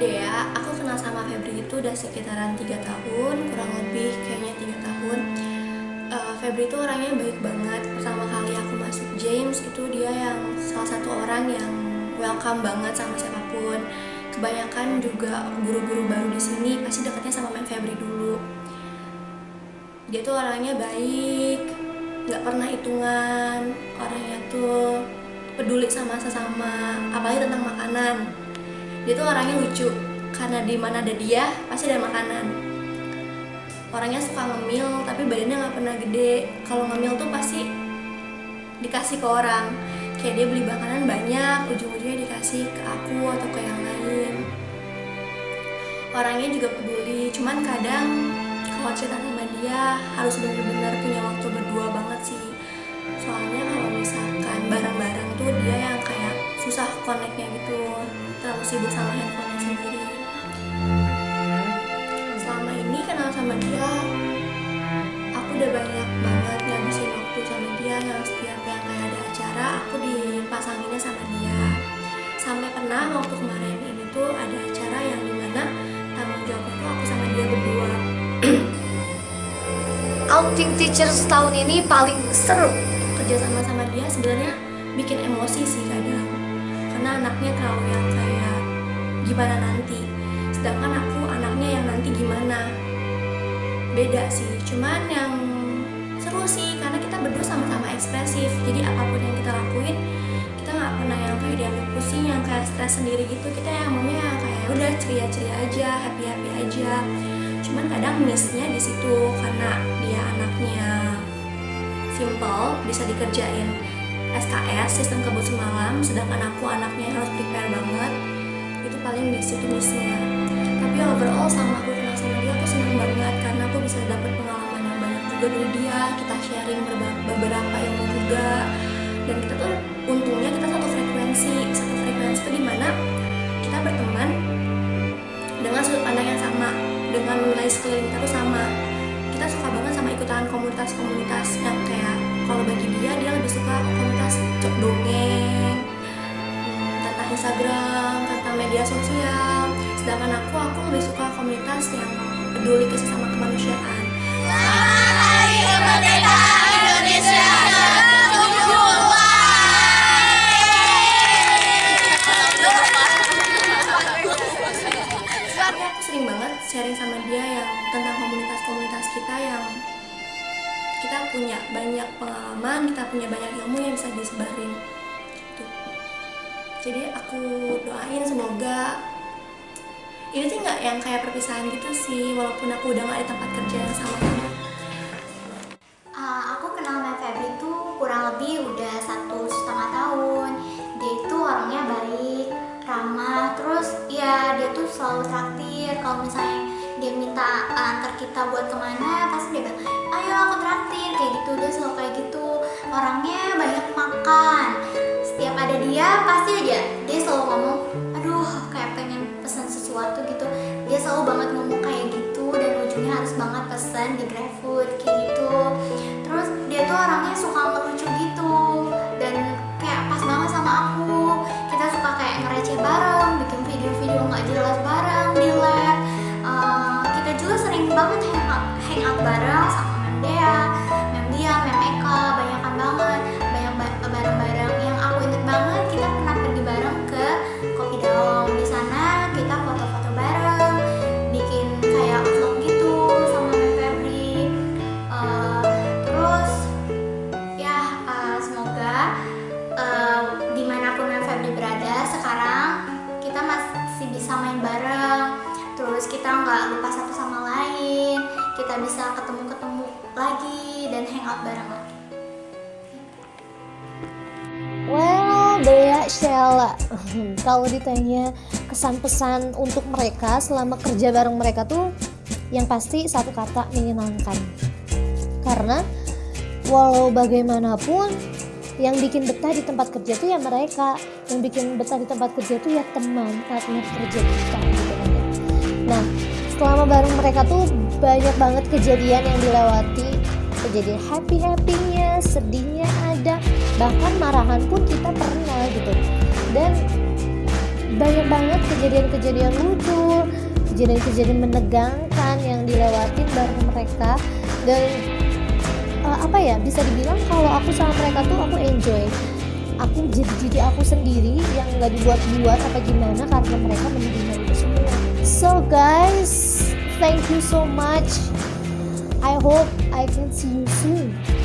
Dea, aku kenal sama Febri itu udah sekitaran 3 tahun, kurang lebih kayaknya 3 tahun. Uh, Febri itu orangnya baik banget. Pertama kali aku masuk James itu dia yang salah satu orang yang welcome banget sama siapa pun. Kebanyakan juga guru-guru baru di sini pasti dekatnya sama Mem Febri dulu. Dia tuh orangnya baik, nggak pernah hitungan, orangnya tuh peduli sama sesama, apalagi tentang makanan dia tuh orangnya lucu. Karena di mana ada dia pasti ada makanan. Orangnya suka ngemil tapi badannya nggak pernah gede. Kalau ngemil tuh pasti dikasih ke orang. Kayak dia beli makanan banyak ujung-ujungnya dikasih ke aku atau ke yang lain. Orangnya juga peduli cuman kadang kalau cerita sama dia harus benar-benar punya waktu berdua banget sih. Soalnya kalau misalkan barang-barang tuh dia yang kayak susah terlalu sibuk sama handphonenya sendiri. Selama ini kenal sama dia aku udah banyak banget ngabisin waktu sama dia. Yang setiap yang kayak ada acara aku dipasanginnya sama dia. Sampai pernah waktu kemarin ini tuh ada acara yang di mana tanggung jawabnya tuh aku sama dia berdua. Outing teacher setahun ini paling seru kerja sama sama dia sebenarnya bikin emosi sih kadang. Karena anaknya terlalu yang kayak gimana nanti? Sedangkan aku anaknya yang nanti gimana? Beda sih cuman yang seru sih karena kita berdua sama-sama ekspresif. Jadi apa pun yang kita lakuin kita nggak pernah yang kayak dianggap pusing yang kayak stres sendiri gitu. Kita yang maunya kayak udah ceria-ceria aja happy happy aja. Cuman kadang missnya di situ karena dia anaknya simple bisa dikerjain SKS sistem kebut semalam. Sedangkan aku anaknya harus prepare banget itu paling di situ missnya tapi overall sama aku kenal sama dia aku senang banget karena aku bisa dapat pengalaman yang banyak juga dari dia. Kita sharing beberapa ilmu juga. Dan kita tuh untungnya kita satu frekuensi komunitas yang peduli ke sesama kemanusiaan Hari kemerdekaan Indonesia aku sering banget sharing sama dia yang tentang komunitas-komunitas kita yang kita punya banyak pengalaman, kita punya banyak ilmu yang bisa disebarin. Gitu. Jadi aku doain semoga ini tuh nggak yang kayak perpisahan gitu sih, walaupun aku udah nggak di tempat kerja yang sama kamu. Uh, aku kenal Mbak Febri itu kurang lebih udah satu setengah tahun. Dia itu orangnya baik, ramah, terus ya dia tuh selalu traktir. Kalau misalnya dia minta antar kita buat ke mana, pasti dia bilang, ayo aku traktir kayak gitu dia selalu kayak gitu. Orangnya banyak makan. Setiap ada dia pasti aja dia selalu ngomong, selalu banget ngomong kayak gitu dan ujungnya harus banget pesan di GrabFood kayak gitu. Kita nggak lupa satu sama lain. Kita bisa ketemu-ketemu lagi dan hangout bareng lagi. Well, Dea Sheila, kalau ditanya kesan pesan untuk mereka selama kerja bareng mereka tuh yang pasti satu kata menyenangkan. Karena walau bagaimanapun yang bikin betah di tempat kerja tuh ya mereka, yang bikin betah di tempat kerja tuh ya teman, partner kerja kita selama bareng mereka tuh banyak banget kejadian yang dilewati, kejadian happy-happynya, sedihnya ada, bahkan marahan pun kita pernah gitu. Dan banyak banget kejadian-kejadian lucu kejadian-kejadian menegangkan yang dilewatin bareng mereka. Dan uh, apa ya bisa dibilang kalau aku sama mereka tuh aku enjoy. Aku jadi diri aku sendiri yang nggak dibuat-buat apa gimana karena mereka menerima itu semua. So guys thank you so much. I hope I can see you soon